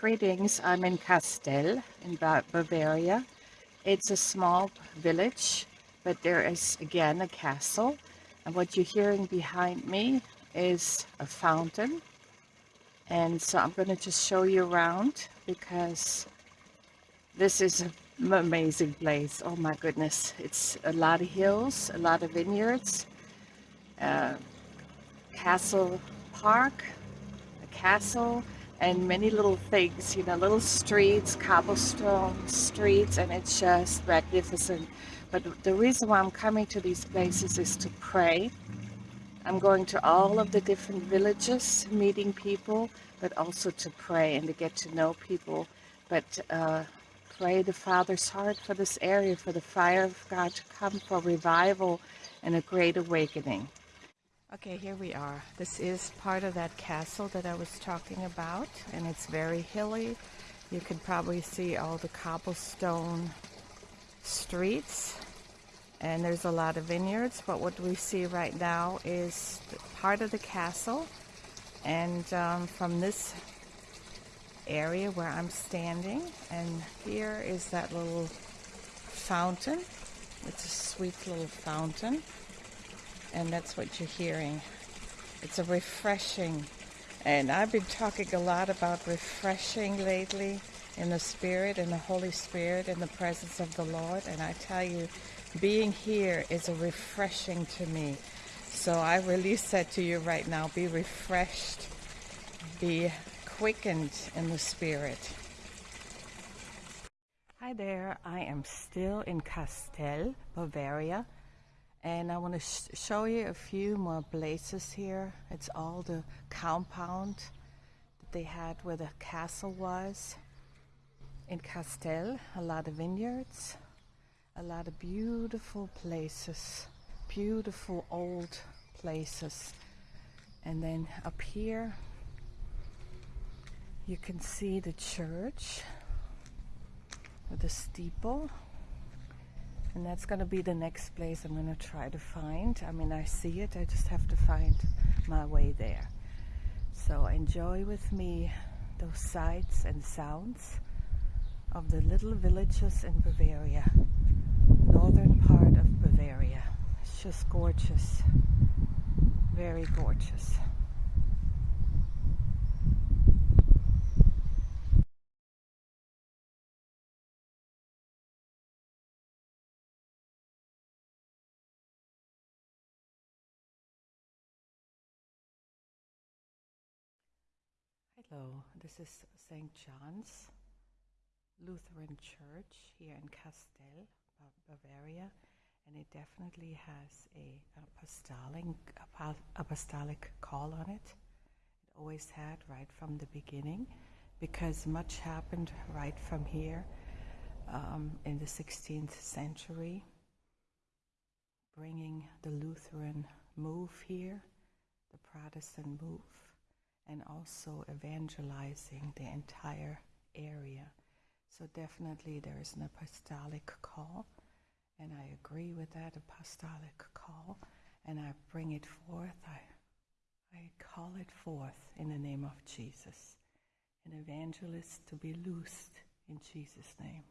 Greetings, I'm in Castell in Bavaria. It's a small village, but there is again a castle. And what you're hearing behind me is a fountain. And so I'm going to just show you around because this is an amazing place. Oh my goodness. It's a lot of hills, a lot of vineyards, uh, castle park, a castle, and many little things, you know, little streets, cobblestone streets, and it's just magnificent. But the reason why I'm coming to these places is to pray. I'm going to all of the different villages, meeting people, but also to pray and to get to know people. But uh, pray the Father's heart for this area, for the fire of God to come for revival and a great awakening. Okay, here we are. This is part of that castle that I was talking about, and it's very hilly. You can probably see all the cobblestone streets, and there's a lot of vineyards, but what we see right now is part of the castle, and um, from this area where I'm standing, and here is that little fountain. It's a sweet little fountain and that's what you're hearing. It's a refreshing, and I've been talking a lot about refreshing lately in the Spirit, in the Holy Spirit, in the presence of the Lord, and I tell you, being here is a refreshing to me. So I release that to you right now. Be refreshed, be quickened in the Spirit. Hi there, I am still in Castell, Bavaria and I want to sh show you a few more places here. It's all the compound that they had where the castle was. In Castell, a lot of vineyards, a lot of beautiful places, beautiful old places. And then up here, you can see the church with the steeple and that's going to be the next place I'm going to try to find. I mean, I see it, I just have to find my way there. So enjoy with me those sights and sounds of the little villages in Bavaria, northern part of Bavaria. It's just gorgeous, very gorgeous. Hello, this is St. John's Lutheran Church here in Castell, Bavaria, and it definitely has a apostolic, apostolic call on it. It always had right from the beginning because much happened right from here um, in the 16th century, bringing the Lutheran move here, the Protestant move and also evangelizing the entire area. So definitely there is an apostolic call, and I agree with that apostolic call, and I bring it forth. I, I call it forth in the name of Jesus. An evangelist to be loosed in Jesus' name.